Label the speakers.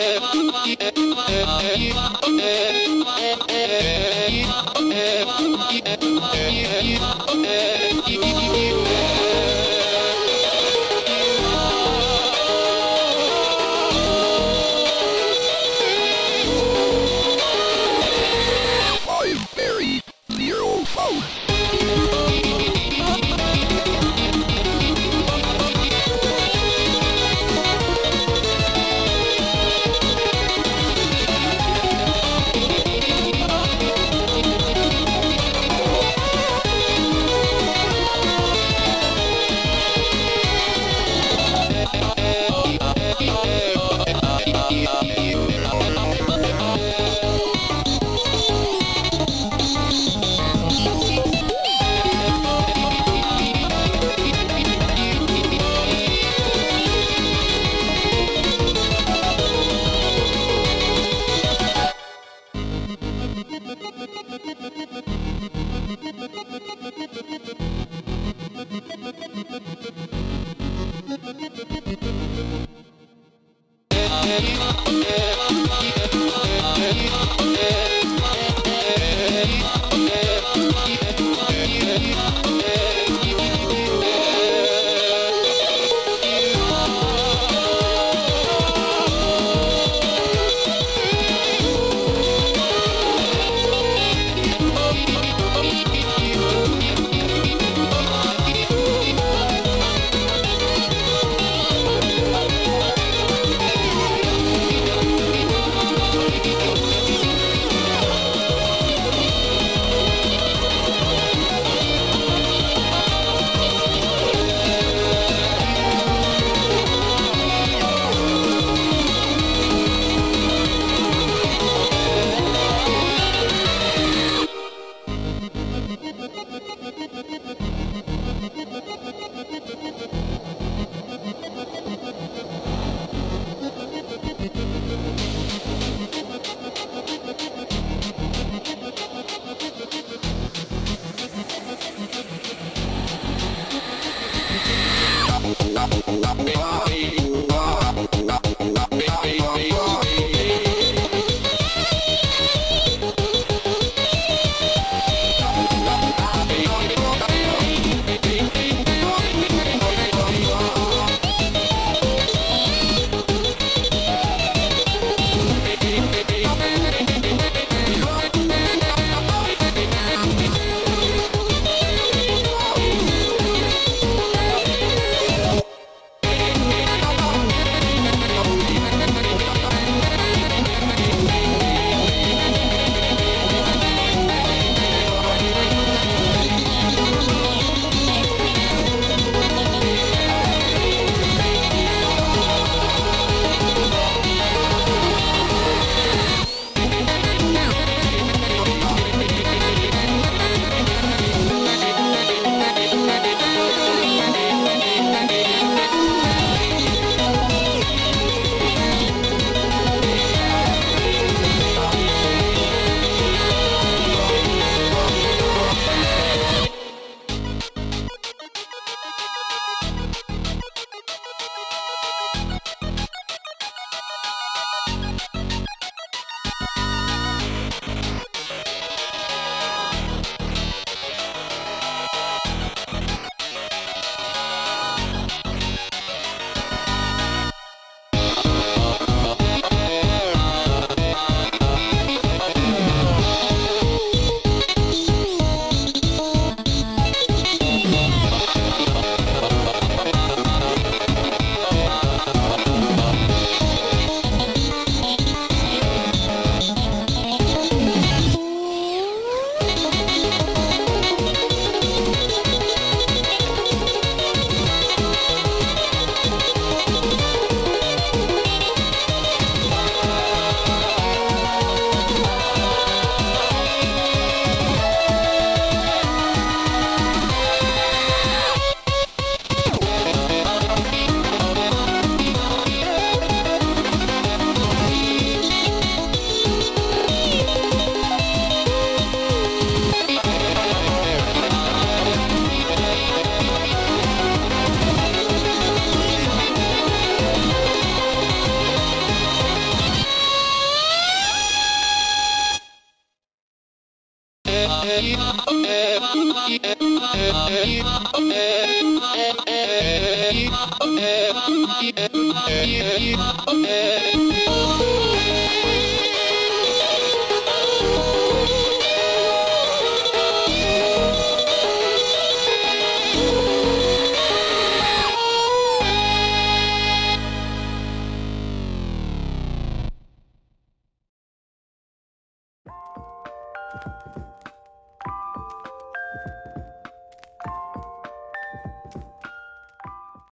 Speaker 1: Yeah. long, long, long.